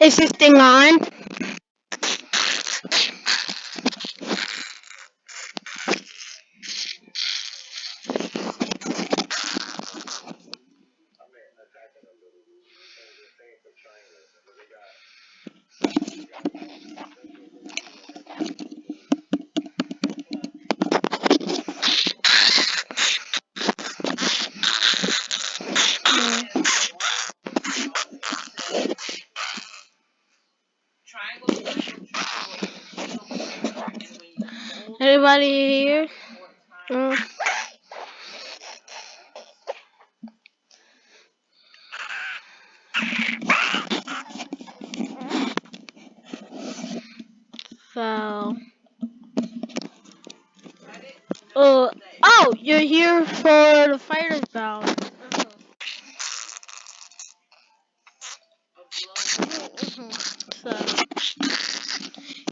Is this thing on? Anybody here? Mm. So. Uh, oh, you're here for the fighter's battle. So,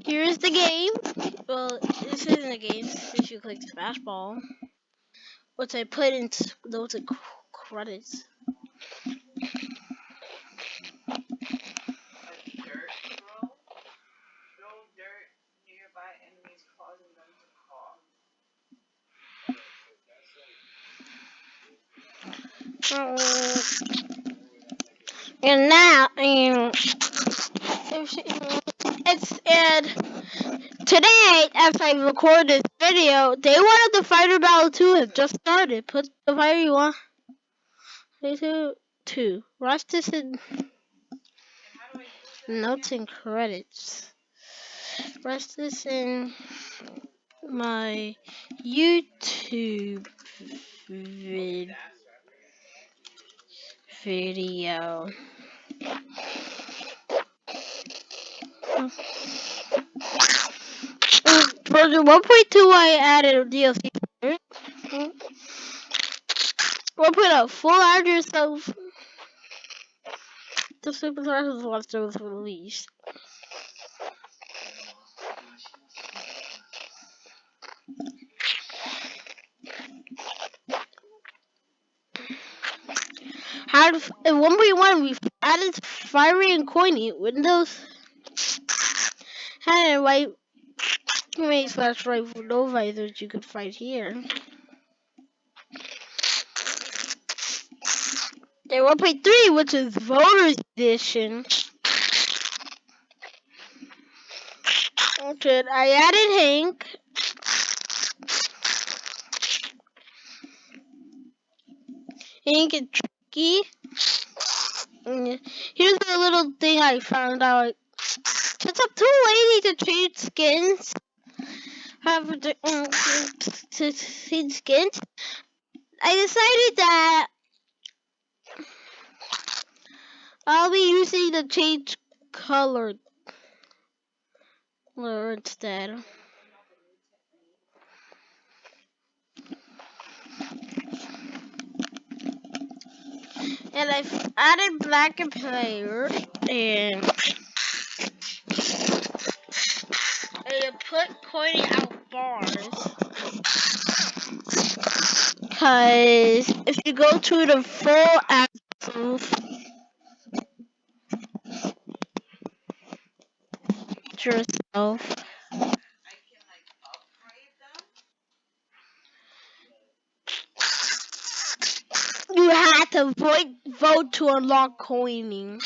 here's the game. Well, this isn't a game since you clicked smash ball. Which I put in those credits. And now, and it's and today, as I record this video, they wanted the fighter battle two have just started. Put the fighter you want. Two, two. Watch this in notes and credits. Rest this in my YouTube vid video. Version 1.2 I added a DLC. 1.0 full add yourself. The superstars is left was released. Had in 1.1 we added Firey and Coiny windows had white made slash rifle no that you could fight here. There 1.3 which is voters edition. Okay, I added Hank. Hank and Tricky. Mm, here's a little thing I found out. Since I'm too lazy to change skins, have um, to change skins, I decided that I'll be using the change color instead. And I've added black and player and Pointing out bars. Cause if you go to the full axles yourself. You had to vote, vote to unlock coining.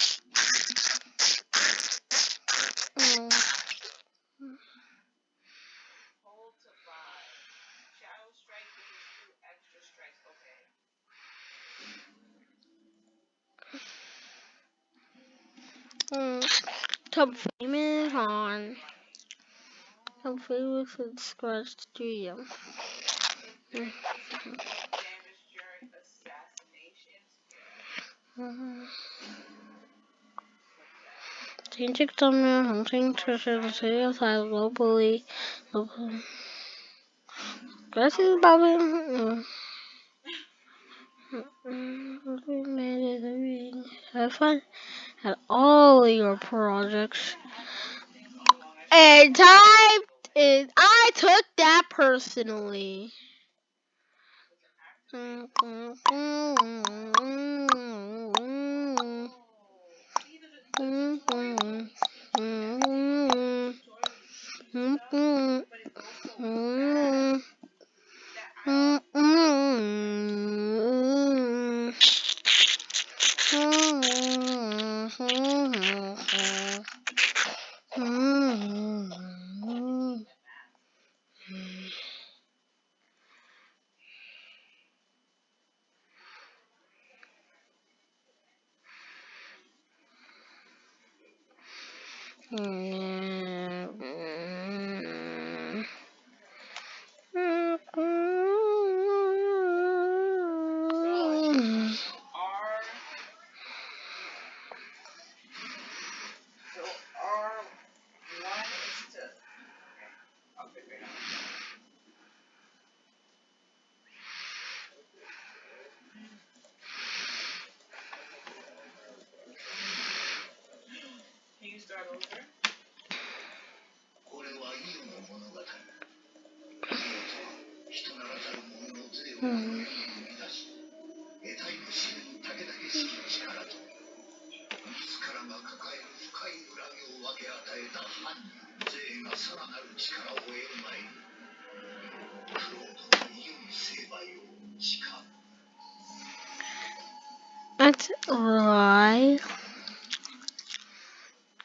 Mm. Top famous on Top famous with Scratch Studio. Mm. Changing thumbnail, hunting treasure, the serial side globally. Globally. Glasses about it. Have fun at all your projects. And I, I took that personally. Mm-hmm. Hmm. うん。That's all right.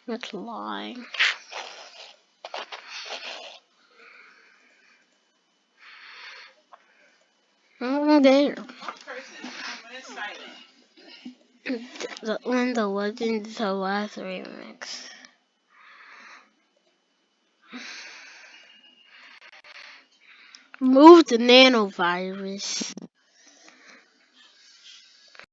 That's lying. lie. Oh, there. The one the legend the last remix. Move the nanovirus.